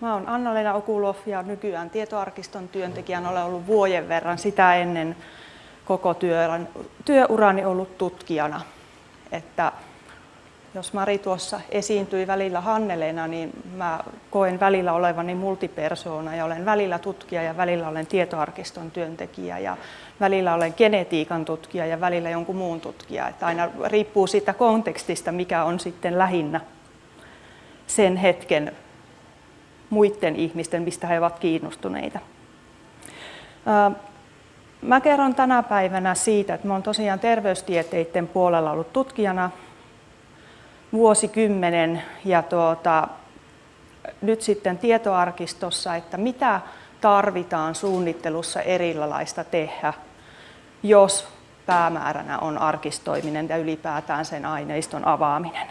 Mä oon Anna-Leena Okulov ja nykyään tietoarkiston työntekijän olen ollut vuoden verran sitä ennen koko työurani ollut tutkijana. Että jos Mari tuossa esiintyi välillä Hanneleena, niin mä koen välillä olevani multipersoona ja olen välillä tutkija ja välillä olen tietoarkiston työntekijä ja välillä olen genetiikan tutkija ja välillä jonkun muun tutkija. Että aina riippuu siitä kontekstista, mikä on sitten lähinnä sen hetken muiden ihmisten, mistä he ovat kiinnostuneita. Mä kerron tänä päivänä siitä, että mä olen tosiaan terveystieteiden puolella ollut tutkijana vuosikymmenen ja tuota, nyt sitten tietoarkistossa, että mitä tarvitaan suunnittelussa erilaista tehdä, jos päämääränä on arkistoiminen ja ylipäätään sen aineiston avaaminen.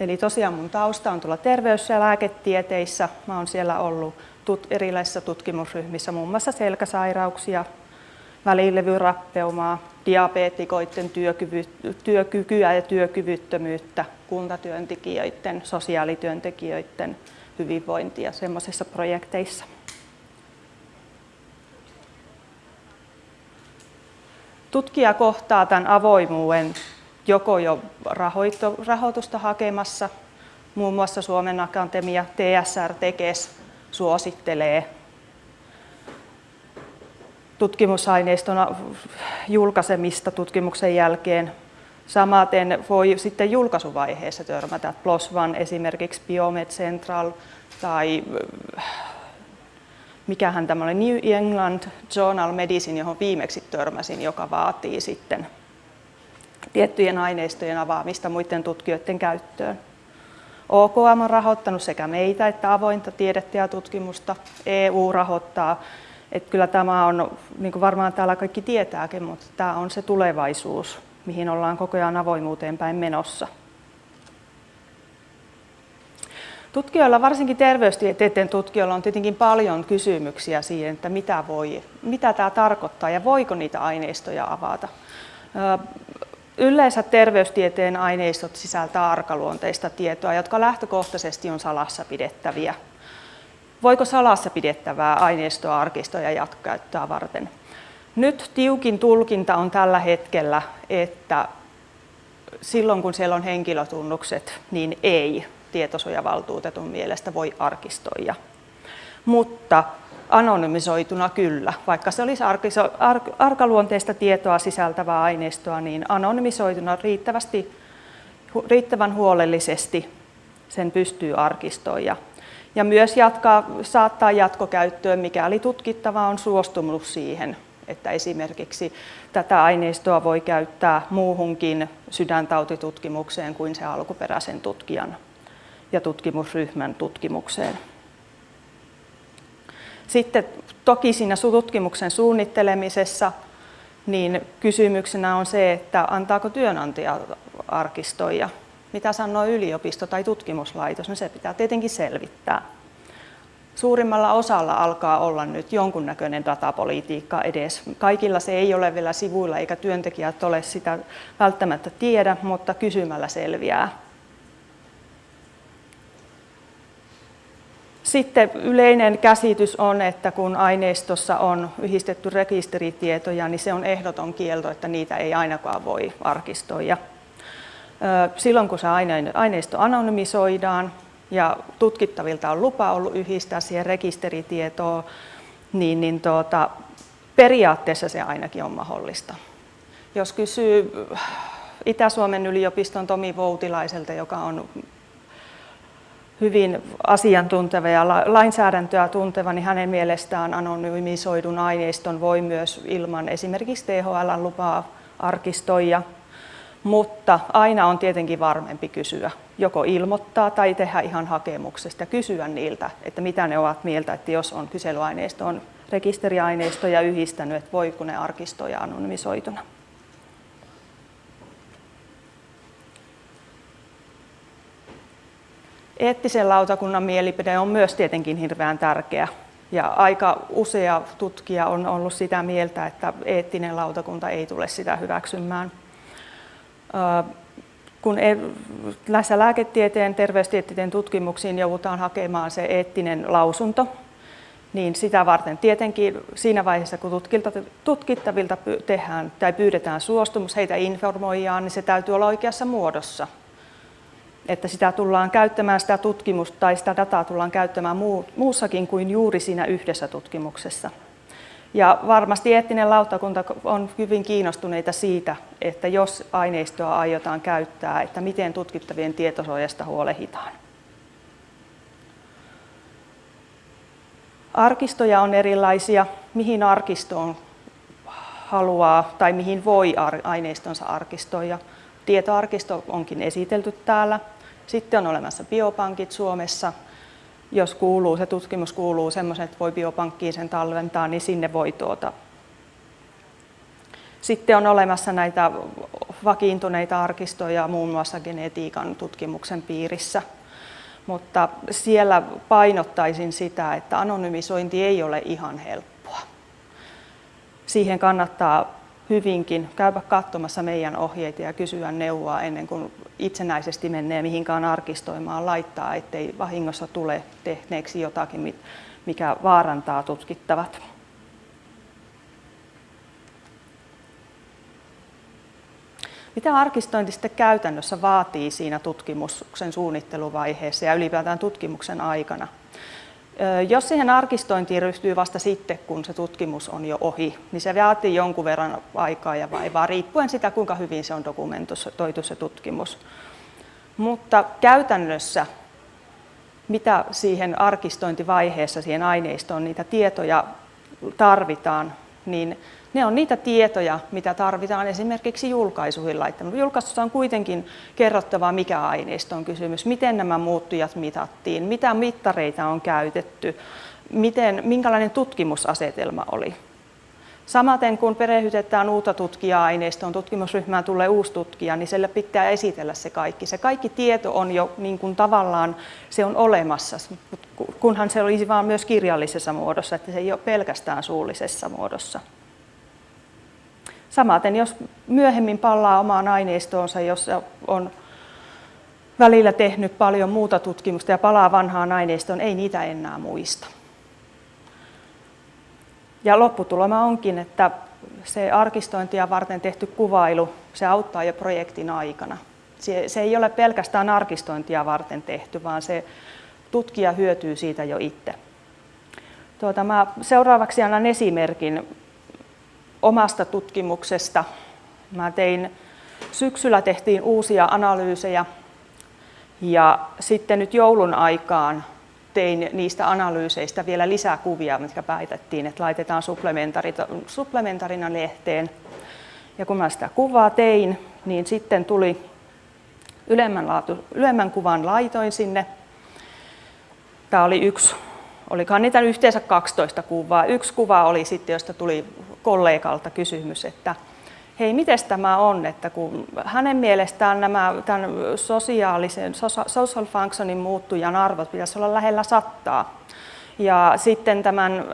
Eli tosiaan mun tausta on tuolla terveys- ja lääketieteissä. Mä oon siellä ollut tut- erilaisissa tutkimusryhmissä, muun muassa selkäsairauksia, välilevyrappeumaa, diabeetikoiden työkykyä ja työkyvyttömyyttä, kuntatyöntekijöiden, sosiaalityöntekijöiden hyvinvointia semmoisissa projekteissa. Tutkija kohtaa tämän avoimuuden joko jo rahoitusta hakemassa, muun muassa Suomen Akatemia, TSR, Tekes suosittelee tutkimusaineiston julkaisemista tutkimuksen jälkeen. Samaten voi sitten julkaisuvaiheessa törmätä. PLOS ONE esimerkiksi Biomed Central tai mikähän oli New England Journal Medicine, johon viimeksi törmäsin, joka vaatii sitten tiettyjen aineistojen avaamista muiden tutkijoiden käyttöön. OKM on rahoittanut sekä meitä että avointa tiedettä ja tutkimusta. EU rahoittaa. Että kyllä tämä on, niin kuin varmaan täällä kaikki tietääkin, mutta tämä on se tulevaisuus, mihin ollaan koko ajan avoimuuteen päin menossa. Tutkijoilla, varsinkin terveystieteiden tutkijoilla, on tietenkin paljon kysymyksiä siihen, että mitä, voi, mitä tämä tarkoittaa ja voiko niitä aineistoja avata. Yleensä terveystieteen aineistot sisältää arkaluonteista tietoa, jotka lähtökohtaisesti on salassa pidettäviä. Voiko salassa pidettävää aineistoa arkistoja jatkokäyttöä varten? Nyt tiukin tulkinta on tällä hetkellä, että silloin kun siellä on henkilötunnukset, niin ei tietosuojavaltuutetun mielestä voi arkistoida. Mutta anonymisoituna kyllä. Vaikka se olisi arkaluonteista tietoa sisältävää aineistoa, niin anonymisoituna riittävästi, riittävän huolellisesti sen pystyy arkistoida. Ja myös jatkaa, saattaa jatkokäyttöön, mikäli tutkittava on suostunut siihen, että esimerkiksi tätä aineistoa voi käyttää muuhunkin sydäntautitutkimukseen kuin se alkuperäisen tutkijan ja tutkimusryhmän tutkimukseen. Sitten toki siinä tutkimuksen suunnittelemisessa niin kysymyksenä on se, että antaako työnantaja arkistoja. Mitä sanoo yliopisto tai tutkimuslaitos, no se pitää tietenkin selvittää. Suurimmalla osalla alkaa olla nyt jonkunnäköinen datapolitiikka edes. Kaikilla se ei ole vielä sivuilla eikä työntekijät ole sitä välttämättä tiedä, mutta kysymällä selviää. Sitten yleinen käsitys on, että kun aineistossa on yhdistetty rekisteritietoja, niin se on ehdoton kielto, että niitä ei ainakaan voi arkistoida. Silloin kun se aineisto anonymisoidaan ja tutkittavilta on lupa ollut yhdistää siihen rekisteritietoon, niin, niin tuota, periaatteessa se ainakin on mahdollista. Jos kysyy Itä-Suomen yliopiston Tomi Voutilaiselta, joka on hyvin asiantunteva ja lainsäädäntöä tunteva, niin hänen mielestään anonymisoidun aineiston voi myös ilman esimerkiksi THL lupaa arkistoida, mutta aina on tietenkin varmempi kysyä, joko ilmoittaa tai tehdä ihan hakemuksesta kysyä niiltä, että mitä ne ovat mieltä, että jos on kyselyaineisto, on rekisteriaineistoja yhdistänyt, että voiko ne arkistoja anonymisoituna. Eettisen lautakunnan mielipide on myös tietenkin hirveän tärkeä. Ja aika usea tutkija on ollut sitä mieltä, että eettinen lautakunta ei tule sitä hyväksymään. kun e, näissä lääketieteen, terveystieteen tutkimuksiin joudutaan hakemaan se eettinen lausunto, niin sitä varten tietenkin siinä vaiheessa, kun tutkittavilta tehdään tai pyydetään suostumus, heitä informoidaan, niin se täytyy olla oikeassa muodossa. Että sitä tullaan käyttämään, sitä tutkimusta tai sitä dataa tullaan käyttämään muussakin kuin juuri siinä yhdessä tutkimuksessa. Ja varmasti eettinen lautakunta on hyvin kiinnostuneita siitä, että jos aineistoa aiotaan käyttää, että miten tutkittavien tietosuojasta huolehditaan. Arkistoja on erilaisia, mihin arkistoon haluaa tai mihin voi aineistonsa arkistoida. Tietoarkisto onkin esitelty täällä. Sitten on olemassa biopankit Suomessa. Jos kuuluu, se tutkimus kuuluu semmoisen, että voi biopankkiin sen talventaa, niin sinne voi tuota. Sitten on olemassa näitä vakiintuneita arkistoja muun muassa genetiikan tutkimuksen piirissä – mutta siellä painottaisin sitä, että anonymisointi ei ole ihan helppoa. Siihen kannattaa hyvinkin käydä katsomassa meidän ohjeita ja kysyä neuvoa ennen kuin itsenäisesti menee mihinkään arkistoimaan laittaa, ettei vahingossa tule tehneeksi jotakin, mikä vaarantaa tutkittavat. Mitä arkistointi sitten käytännössä vaatii siinä tutkimuksen suunnitteluvaiheessa ja ylipäätään tutkimuksen aikana? Jos siihen arkistointiin ryhtyy vasta sitten, kun se tutkimus on jo ohi, niin se vaatii jonkun verran aikaa ja vaivaa, riippuen sitä, kuinka hyvin se on dokumentoitu se tutkimus. Mutta käytännössä, mitä siihen arkistointivaiheessa, siihen aineistoon, niitä tietoja tarvitaan, niin ne on niitä tietoja, mitä tarvitaan esimerkiksi julkaisuihin laittamaan. Julkaisussa on kuitenkin kerrottava, mikä aineisto on kysymys, miten nämä muuttujat mitattiin, mitä mittareita on käytetty, miten, minkälainen tutkimusasetelma oli. Samaten kun perehdytetään uutta tutkija-aineistoon, tutkimusryhmään tulee uusi tutkija, niin sille pitää esitellä se kaikki. Se kaikki tieto on jo niin kuin tavallaan se on olemassa, kunhan se olisi vaan myös kirjallisessa muodossa, että se ei ole pelkästään suullisessa muodossa. Samaten jos myöhemmin palaa omaan aineistoonsa, jossa on välillä tehnyt paljon muuta tutkimusta ja palaa vanhaan aineistoon, ei niitä enää muista. Ja lopputulema onkin, että se arkistointia varten tehty kuvailu, se auttaa jo projektin aikana. Se, se ei ole pelkästään arkistointia varten tehty, vaan se tutkija hyötyy siitä jo itse. Tuota, mä seuraavaksi annan esimerkin omasta tutkimuksesta. Mä tein, syksyllä tehtiin uusia analyysejä ja sitten nyt joulun aikaan tein niistä analyyseistä vielä lisää kuvia, mitkä päätettiin, että laitetaan supplementarina lehteen. Ja kun mä sitä kuvaa tein, niin sitten tuli ylemmän, laatu, ylemmän kuvan laitoin sinne. Tämä oli yksi, olikaan niitä yhteensä 12 kuvaa. Yksi kuva oli sitten, josta tuli kollegalta kysymys, että hei, miten tämä on, että kun hänen mielestään nämä tämän sosiaalisen, social functionin muuttujan arvot pitäisi olla lähellä sattaa. Ja sitten tämän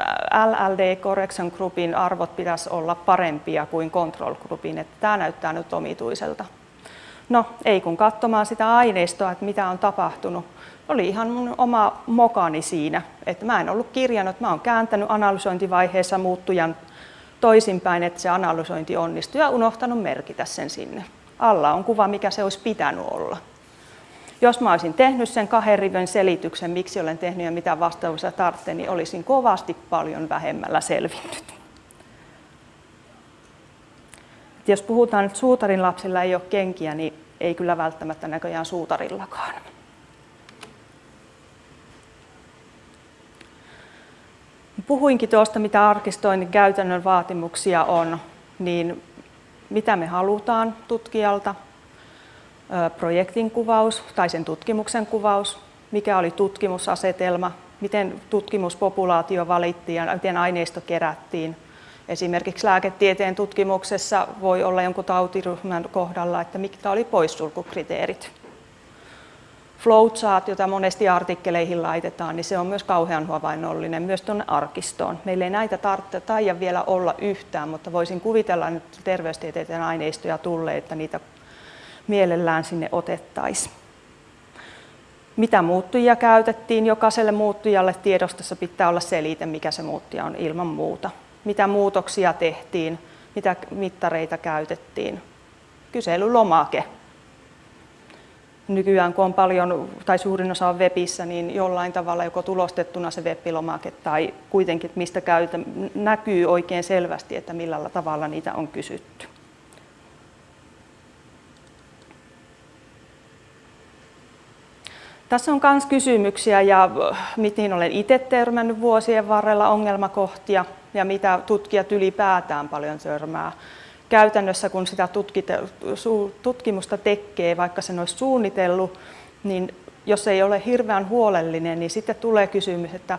LLD Correction Groupin arvot pitäisi olla parempia kuin Control Groupin, että tämä näyttää nyt omituiselta. No, ei kun katsomaan sitä aineistoa, että mitä on tapahtunut. Oli ihan mun oma mokani siinä, että mä en ollut kirjannut, mä oon kääntänyt analysointivaiheessa muuttujan toisinpäin, että se analysointi onnistuu ja unohtanut merkitä sen sinne. Alla on kuva, mikä se olisi pitänyt olla. Jos mä olisin tehnyt sen kahden rivin selityksen, miksi olen tehnyt ja mitä vastauksia tarvitsen, niin olisin kovasti paljon vähemmällä selvinnyt. Jos puhutaan, että suutarin lapsilla ei ole kenkiä, niin ei kyllä välttämättä näköjään suutarillakaan. Puhuinkin tuosta, mitä arkistoinnin käytännön vaatimuksia on, niin mitä me halutaan tutkijalta, projektin kuvaus tai sen tutkimuksen kuvaus, mikä oli tutkimusasetelma, miten tutkimuspopulaatio valittiin ja miten aineisto kerättiin. Esimerkiksi lääketieteen tutkimuksessa voi olla jonkun tautiryhmän kohdalla, että mitkä oli poissulkukriteerit flowchart, jota monesti artikkeleihin laitetaan, niin se on myös kauhean havainnollinen myös tuonne arkistoon. Meillä ei näitä tarvitse taida vielä olla yhtään, mutta voisin kuvitella nyt terveystieteiden aineistoja tulee, että niitä mielellään sinne otettaisiin. Mitä muuttujia käytettiin? Jokaiselle muuttujalle tiedostossa pitää olla selite, mikä se muuttuja on ilman muuta. Mitä muutoksia tehtiin, mitä mittareita käytettiin. Kyselylomake. Nykyään kun on paljon, tai suurin osa on webissä, niin jollain tavalla joko tulostettuna se web-lomake tai kuitenkin mistä käytä, näkyy oikein selvästi, että millä tavalla niitä on kysytty. Tässä on myös kysymyksiä ja mihin olen itse törmännyt vuosien varrella ongelmakohtia ja mitä tutkijat ylipäätään paljon törmää. Käytännössä kun sitä tutkimusta tekee, vaikka sen olisi suunnitellut, niin jos ei ole hirveän huolellinen, niin sitten tulee kysymys, että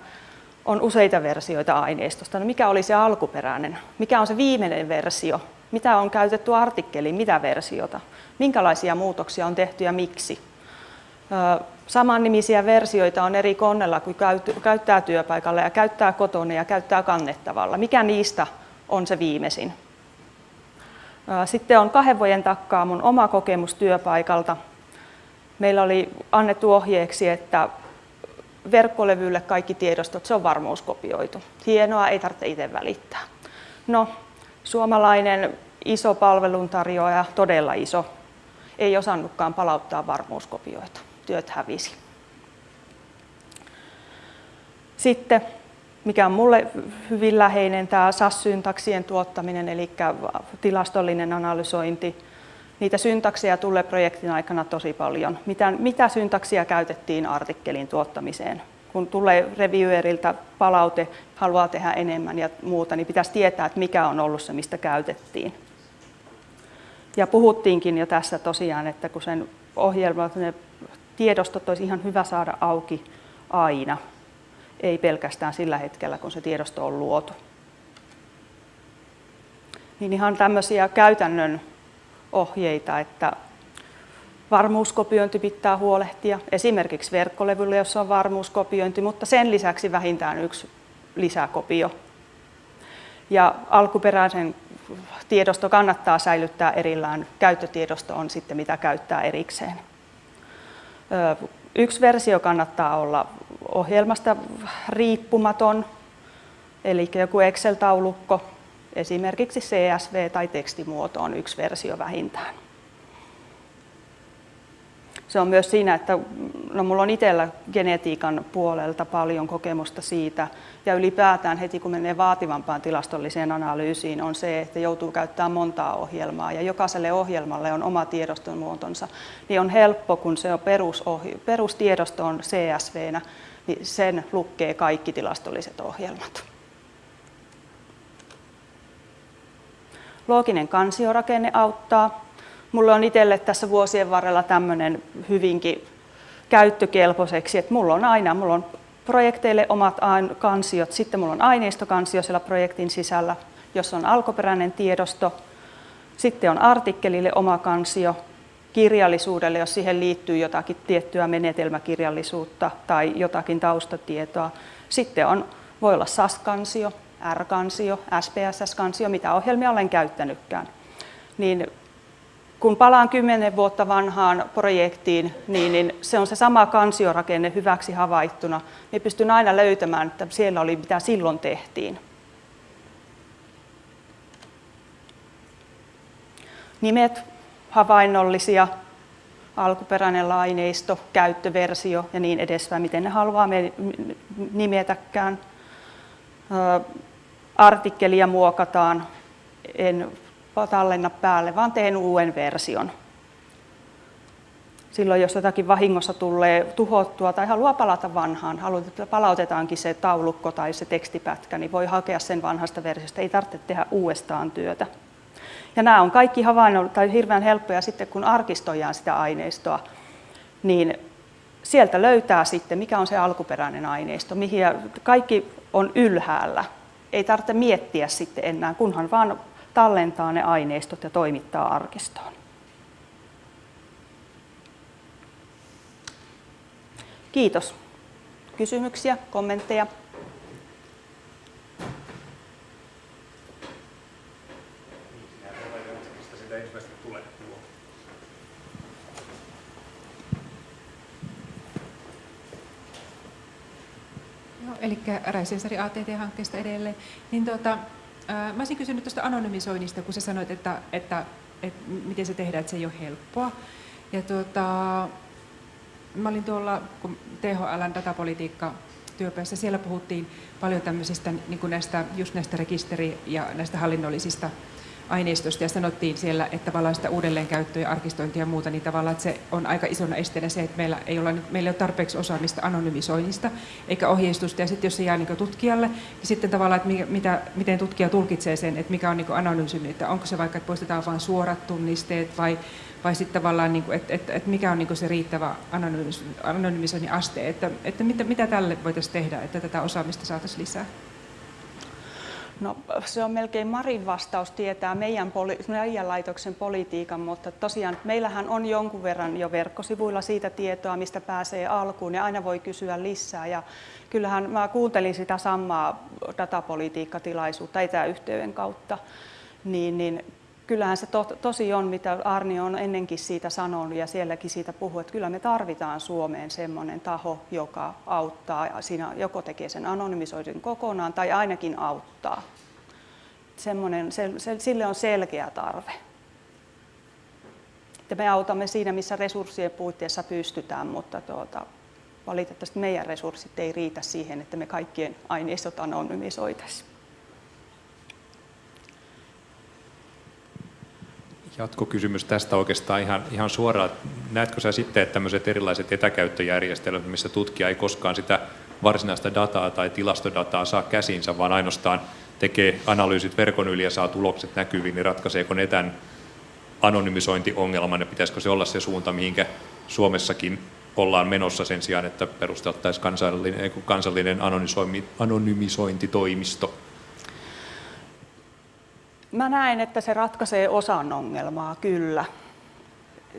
on useita versioita aineistosta. No mikä oli se alkuperäinen? Mikä on se viimeinen versio? Mitä on käytetty artikkeliin? Mitä versiota? Minkälaisia muutoksia on tehty ja miksi? Samannimisiä versioita on eri konnella, kun käyttää työpaikalla ja käyttää kotona ja käyttää kannettavalla. Mikä niistä on se viimeisin? Sitten on kahden vuoden takkaa mun oma kokemus työpaikalta. Meillä oli annettu ohjeeksi, että verkkolevylle kaikki tiedostot, se on varmuuskopioitu. Hienoa, ei tarvitse itse välittää. No, suomalainen iso palveluntarjoaja, todella iso, ei osannutkaan palauttaa varmuuskopioita työt hävisi. Sitten, mikä on mulle hyvin läheinen, tämä SAS-syntaksien tuottaminen, eli tilastollinen analysointi. Niitä syntakseja tulee projektin aikana tosi paljon. Mitä, mitä syntaksia käytettiin artikkelin tuottamiseen? Kun tulee revieweriltä palaute, haluaa tehdä enemmän ja muuta, niin pitäisi tietää, että mikä on ollut se, mistä käytettiin. Ja puhuttiinkin jo tässä tosiaan, että kun sen ohjelma, tiedostot olisi ihan hyvä saada auki aina, ei pelkästään sillä hetkellä, kun se tiedosto on luotu. Niin ihan tämmöisiä käytännön ohjeita, että varmuuskopiointi pitää huolehtia, esimerkiksi verkkolevyllä, jossa on varmuuskopiointi, mutta sen lisäksi vähintään yksi lisäkopio. Ja alkuperäisen tiedosto kannattaa säilyttää erillään, käyttötiedosto on sitten mitä käyttää erikseen. Yksi versio kannattaa olla ohjelmasta riippumaton, eli joku Excel-taulukko, esimerkiksi CSV tai tekstimuoto on yksi versio vähintään se on myös siinä, että no, mulla on itsellä genetiikan puolelta paljon kokemusta siitä. Ja ylipäätään heti kun menee vaativampaan tilastolliseen analyysiin on se, että joutuu käyttämään montaa ohjelmaa. Ja jokaiselle ohjelmalle on oma tiedoston muotonsa, niin on helppo, kun se on perusohj- perustiedosto on CSV, niin sen lukkee kaikki tilastolliset ohjelmat. Looginen kansiorakenne auttaa mulla on itselle tässä vuosien varrella tämmöinen hyvinkin käyttökelpoiseksi, että mulla on aina, mulla on projekteille omat kansiot, sitten mulla on aineistokansio siellä projektin sisällä, jossa on alkuperäinen tiedosto, sitten on artikkelille oma kansio, kirjallisuudelle, jos siihen liittyy jotakin tiettyä menetelmäkirjallisuutta tai jotakin taustatietoa. Sitten on, voi olla SAS-kansio, R-kansio, SPSS-kansio, mitä ohjelmia olen käyttänytkään. Niin kun palaan kymmenen vuotta vanhaan projektiin, niin, niin se on se sama kansiorakenne hyväksi havaittuna. Niin pystyn aina löytämään, että siellä oli mitä silloin tehtiin. Nimet havainnollisia, alkuperäinen laineisto, käyttöversio ja niin edespäin, miten ne haluaa nimetäkään. Artikkelia muokataan, en tallenna päälle, vaan teen uuden version. Silloin jos jotakin vahingossa tulee tuhottua tai haluaa palata vanhaan, palautetaankin se taulukko tai se tekstipätkä, niin voi hakea sen vanhasta versiosta, ei tarvitse tehdä uudestaan työtä. Ja nämä on kaikki havainnolla tai hirveän helppoja sitten, kun arkistoidaan sitä aineistoa, niin sieltä löytää sitten, mikä on se alkuperäinen aineisto, mihin kaikki on ylhäällä. Ei tarvitse miettiä sitten enää, kunhan vaan tallentaa ne aineistot ja toimittaa arkistoon. Kiitos. Kysymyksiä, kommentteja? Eli eli Räisensari ATT-hankkeesta edelleen, niin tuota, mä olisin kysynyt tuosta anonymisoinnista, kun sä sanoit, että, että, että miten se tehdään, että se ei ole helppoa. Ja tuota, mä olin tuolla, kun THLn datapolitiikka työpäässä, siellä puhuttiin paljon tämmöisistä niin kuin näistä, just näistä rekisteri- ja näistä hallinnollisista aineistosta ja sanottiin siellä, että sitä uudelleenkäyttöä ja arkistointia ja muuta, niin tavallaan että se on aika isona esteenä se, että meillä ei ole, meillä ei ole tarpeeksi osaamista anonymisoinnista eikä ohjeistusta. Ja sitten jos se jää niin tutkijalle, niin sitten tavallaan, että mitä, miten tutkija tulkitsee sen, että mikä on niin anonyymi, että onko se vaikka, että poistetaan vain suorat tunnisteet vai, vai sitten tavallaan, niin että, että, että mikä on niin se riittävä anonymisoinnin aste, että, että mitä, mitä tälle voitaisiin tehdä, että tätä osaamista saataisiin lisää? No, se on melkein Marin vastaus tietää meidän, poli- meidän laitoksen politiikan, mutta tosiaan meillähän on jonkun verran jo verkkosivuilla siitä tietoa, mistä pääsee alkuun ja aina voi kysyä lisää. Ja kyllähän mä kuuntelin sitä samaa datapolitiikkatilaisuutta etäyhteyden kautta, niin, niin kyllähän se to, tosi on, mitä Arni on ennenkin siitä sanonut ja sielläkin siitä puhuu, että kyllä me tarvitaan Suomeen semmoinen taho, joka auttaa, siinä joko tekee sen anonymisoidun kokonaan tai ainakin auttaa. Semmoinen, se, se, sille on selkeä tarve. Ja me autamme siinä, missä resurssien puitteissa pystytään, mutta tuota, valitettavasti meidän resurssit ei riitä siihen, että me kaikkien aineistot anonymisoitaisiin. Jatkokysymys tästä oikeastaan ihan, ihan suoraan. Näetkö sä sitten, että tämmöiset erilaiset etäkäyttöjärjestelmät, missä tutkija ei koskaan sitä varsinaista dataa tai tilastodataa saa käsinsä, vaan ainoastaan tekee analyysit verkon yli ja saa tulokset näkyviin, niin ratkaiseeko ne tämän anonymisointiongelman ja pitäisikö se olla se suunta, mihinkä Suomessakin ollaan menossa sen sijaan, että perusteltaisiin kansallinen, kansallinen anonymisointitoimisto? Mä näen, että se ratkaisee osan ongelmaa, kyllä.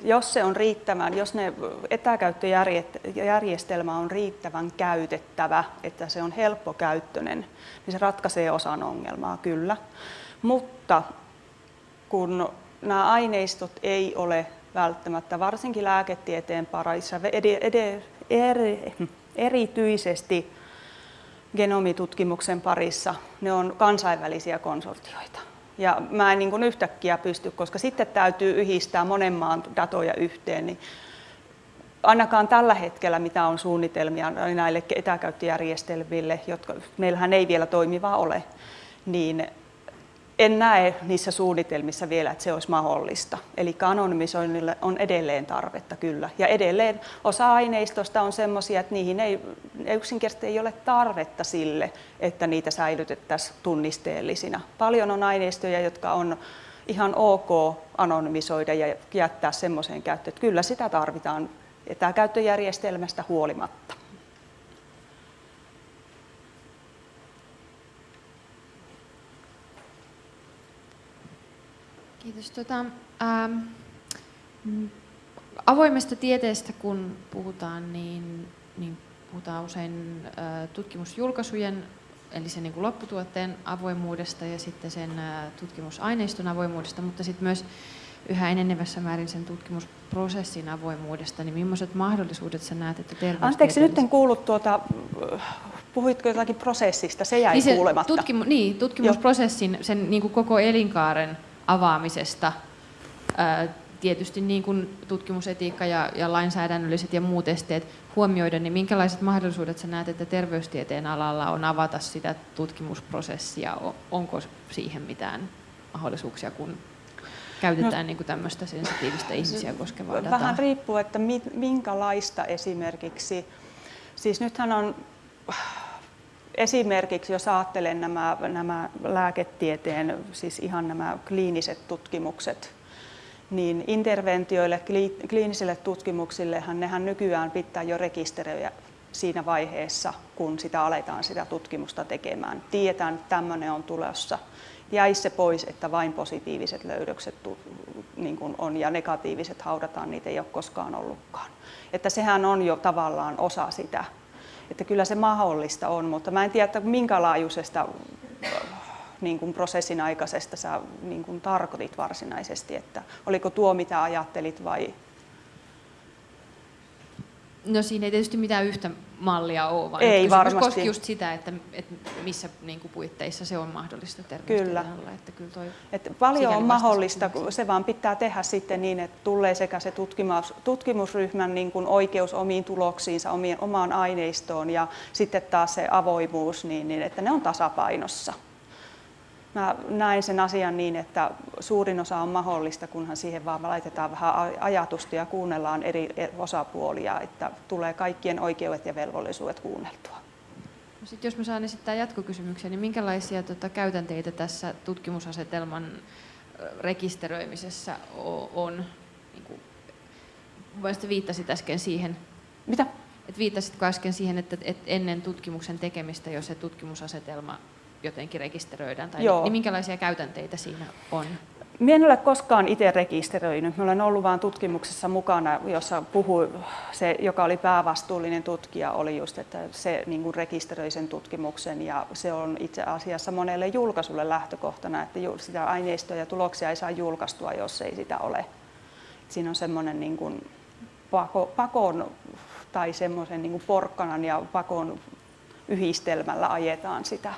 Jos se on riittävän, jos ne etäkäyttöjärjestelmä on riittävän käytettävä, että se on helppokäyttöinen, niin se ratkaisee osan ongelmaa, kyllä. Mutta kun nämä aineistot ei ole välttämättä, varsinkin lääketieteen parissa, erityisesti genomitutkimuksen parissa, ne on kansainvälisiä konsortioita. Ja mä en niin kuin yhtäkkiä pysty, koska sitten täytyy yhdistää monen maan datoja yhteen, niin ainakaan tällä hetkellä, mitä on suunnitelmia näille etäkäyttöjärjestelmille, jotka meillähän ei vielä toimivaa ole, niin en näe niissä suunnitelmissa vielä, että se olisi mahdollista. Eli anonymisoinnille on edelleen tarvetta kyllä. Ja edelleen osa aineistosta on sellaisia, että niihin ei yksinkertaisesti ei ole tarvetta sille, että niitä säilytettäisiin tunnisteellisina. Paljon on aineistoja, jotka on ihan ok anonymisoida ja jättää semmoiseen käyttöön, että kyllä sitä tarvitaan etäkäyttöjärjestelmästä huolimatta. Kiitos. Tota, ähm, avoimesta tieteestä kun puhutaan, niin, niin puhutaan usein äh, tutkimusjulkaisujen, eli sen niin kuin lopputuotteen avoimuudesta ja sitten sen äh, tutkimusaineiston avoimuudesta, mutta sitten myös yhä enenevässä määrin sen tutkimusprosessin avoimuudesta, niin millaiset mahdollisuudet sä näet, että Anteeksi, nyt en kuullut tuota, puhuitko jotakin prosessista, se jäi niin se kuulematta. Tutkimu, niin, tutkimusprosessin, sen niin kuin koko elinkaaren avaamisesta. Tietysti niin kuin tutkimusetiikka ja, ja lainsäädännölliset ja muut esteet huomioiden, niin minkälaiset mahdollisuudet sä näet, että terveystieteen alalla on avata sitä tutkimusprosessia? Onko siihen mitään mahdollisuuksia, kun käytetään no, niin kuin tämmöistä sensitiivistä ihmisiä koskevaa dataa? Vähän riippuu, että minkälaista esimerkiksi. Siis nythän on esimerkiksi jos ajattelen nämä, nämä lääketieteen, siis ihan nämä kliiniset tutkimukset, niin interventioille, kliinisille tutkimuksillehan nehän nykyään pitää jo rekisteröidä siinä vaiheessa, kun sitä aletaan sitä tutkimusta tekemään. Tiedetään, että tämmöinen on tulossa. Jäisi se pois, että vain positiiviset löydökset niin on ja negatiiviset haudataan, niitä ei ole koskaan ollutkaan. Että sehän on jo tavallaan osa sitä että kyllä se mahdollista on, mutta mä en tiedä, että minkä laajuisesta niin kuin prosessin aikaisesta sä niin kuin tarkoitit varsinaisesti, että oliko tuo mitä ajattelit vai? No siinä ei tietysti mitään yhtä mallia ole, vaan Ei varmasti. koski just sitä, että, että missä niin kuin puitteissa se on mahdollista terveystiedonalla. Että kyllä toi, Että paljon on mahdollista, kysymykseen. se vaan pitää tehdä sitten niin, että tulee sekä se tutkimus, tutkimusryhmän niin kuin oikeus omiin tuloksiinsa, omien, omaan aineistoon ja sitten taas se avoimuus, niin, niin että ne on tasapainossa. Mä näen sen asian niin, että suurin osa on mahdollista, kunhan siihen vaan laitetaan vähän ajatusta ja kuunnellaan eri osapuolia, että tulee kaikkien oikeudet ja velvollisuudet kuunneltua. No sit jos mä saan esittää jatkokysymyksen, niin minkälaisia tota, käytänteitä tässä tutkimusasetelman rekisteröimisessä on? Niin kuin, viittasit äsken siihen, Mitä? että viittasitko äsken siihen, että, että ennen tutkimuksen tekemistä jo se tutkimusasetelma jotenkin rekisteröidään? Tai Joo. Niin minkälaisia käytänteitä siinä on? Minä en ole koskaan itse rekisteröinyt. Mä olen ollut vain tutkimuksessa mukana, jossa puhui se, joka oli päävastuullinen tutkija, oli just, että se niin kuin rekisteröi sen tutkimuksen ja se on itse asiassa monelle julkaisulle lähtökohtana, että sitä aineistoa ja tuloksia ei saa julkaistua, jos ei sitä ole. Siinä on semmoinen niin kuin pako, pakon tai semmoisen niin kuin porkkanan ja pakon yhdistelmällä ajetaan sitä.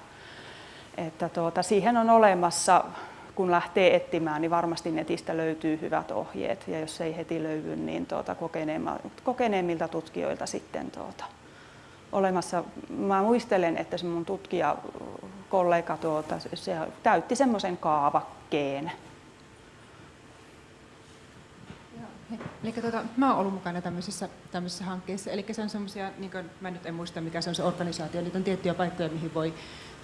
Että tuota, siihen on olemassa, kun lähtee etsimään, niin varmasti netistä löytyy hyvät ohjeet. Ja jos ei heti löydy, niin tuota, kokeneemmilta tutkijoilta sitten tuota, olemassa. Mä muistelen, että se mun tutkijakollega tuota, se täytti semmoisen kaavakkeen. Eli tuota, mä oon ollut mukana tämmöisissä, tämmöisissä hankkeissa. Eli se on semmoisia, niin mä nyt en muista mikä se on se organisaatio, niitä on tiettyjä paikkoja, mihin voi,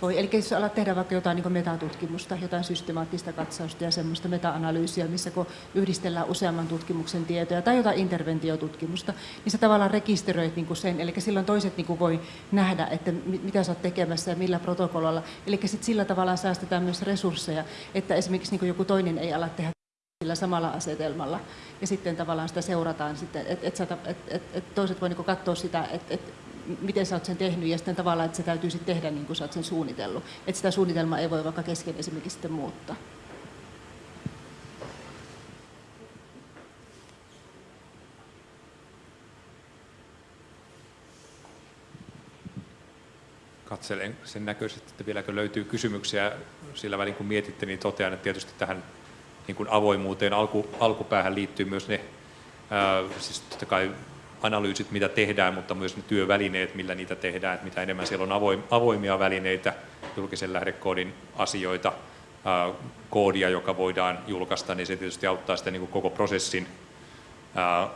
voi. Eli jos alat tehdä vaikka jotain niin metatutkimusta, jotain systemaattista katsausta ja semmoista meta-analyysiä, missä kun yhdistellään useamman tutkimuksen tietoja tai jotain interventiotutkimusta, niin sä tavallaan rekisteröit niin kuin sen. Eli silloin toiset niin kuin voi nähdä, että mi- mitä sä oot tekemässä ja millä protokollalla. Eli sit sillä tavalla säästetään myös resursseja, että esimerkiksi niin kuin joku toinen ei ala tehdä sillä samalla asetelmalla. Ja sitten tavallaan sitä seurataan, että et, et, et, et, et toiset voi niinku katsoa sitä, että et, miten sä oot sen tehnyt, ja sitten tavallaan, että se täytyy sitten tehdä niin kuin sä oot sen suunnitellut. Että sitä suunnitelmaa ei voi vaikka kesken esimerkiksi sitten muuttaa. Katselen sen näköisesti, että vieläkö löytyy kysymyksiä sillä välin kun mietitte, niin totean, että tietysti tähän niin kuin avoimuuteen alku, alkupäähän liittyy myös ne, ää, siis totta kai analyysit, mitä tehdään, mutta myös ne työvälineet, millä niitä tehdään, että mitä enemmän siellä on avoim, avoimia välineitä, julkisen lähdekoodin asioita, koodia, joka voidaan julkaista, niin se tietysti auttaa sitä niin koko prosessin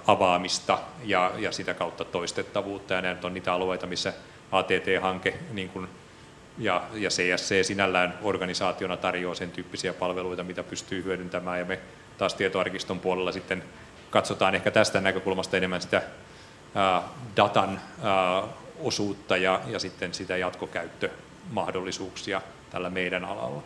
avaamista ja, ja sitä kautta toistettavuutta. Ja nyt on niitä alueita, missä ATT-hanke niin kuin, ja, ja CSC sinällään organisaationa tarjoaa sen tyyppisiä palveluita, mitä pystyy hyödyntämään. Ja me taas tietoarkiston puolella sitten katsotaan ehkä tästä näkökulmasta enemmän sitä datan osuutta ja, ja sitten sitä jatkokäyttömahdollisuuksia tällä meidän alalla.